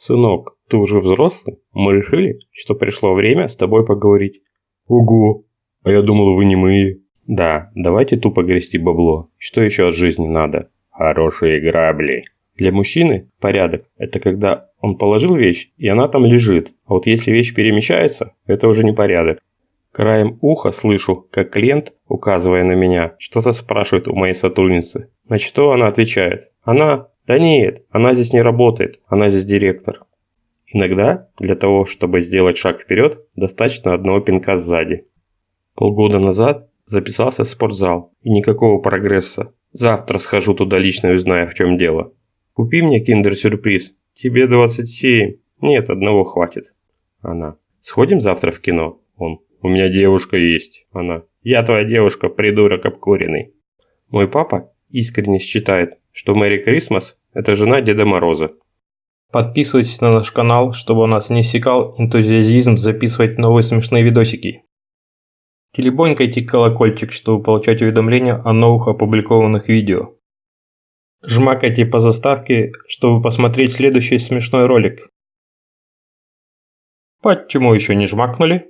Сынок, ты уже взрослый? Мы решили, что пришло время с тобой поговорить. Ого, а я думал, вы не мы. Да, давайте тупо грести бабло. Что еще от жизни надо? Хорошие грабли. Для мужчины порядок – это когда он положил вещь, и она там лежит. А вот если вещь перемещается, это уже не порядок. Краем уха слышу, как клиент, указывая на меня, что-то спрашивает у моей сотрудницы. На что она отвечает. Она да нет, она здесь не работает, она здесь директор. Иногда для того, чтобы сделать шаг вперед, достаточно одного пинка сзади. Полгода назад записался в спортзал и никакого прогресса. Завтра схожу туда лично и узнаю, в чем дело. Купи мне киндер-сюрприз. Тебе 27. Нет, одного хватит. Она. Сходим завтра в кино? Он. У меня девушка есть. Она. Я твоя девушка, придурок обкуренный. Мой папа искренне считает, что Мэри Крисмас – это жена Деда Мороза. Подписывайтесь на наш канал, чтобы у нас не иссякал энтузиазизм записывать новые смешные видосики. Телебонькайте колокольчик, чтобы получать уведомления о новых опубликованных видео. Жмакайте по заставке, чтобы посмотреть следующий смешной ролик. Почему еще не жмакнули?